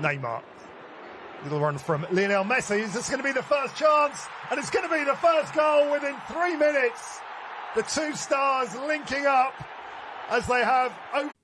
Neymar. Little run from Lionel Messi. Is this going to be the first chance? And it's going to be the first goal within three minutes. The two stars linking up as they have.